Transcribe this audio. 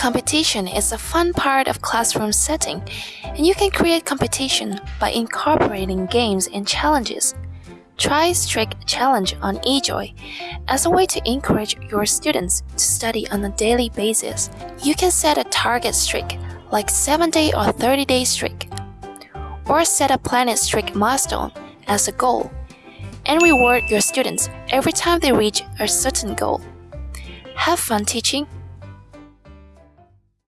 Competition is a fun part of classroom setting, and you can create competition by incorporating games and challenges. Try Streak Challenge on eJoy as a way to encourage your students to study on a daily basis. You can set a target streak, like 7-day or 30-day streak, or set a planet streak milestone as a goal, and reward your students every time they reach a certain goal. Have fun teaching